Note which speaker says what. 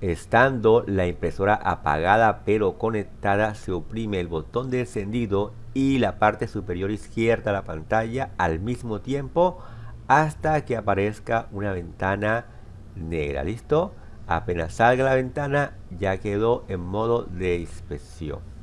Speaker 1: Estando la impresora apagada pero conectada, se oprime el botón de encendido y la parte superior izquierda de la pantalla al mismo tiempo hasta que aparezca una ventana negra. ¿Listo? Apenas salga la ventana ya quedó en modo de inspección.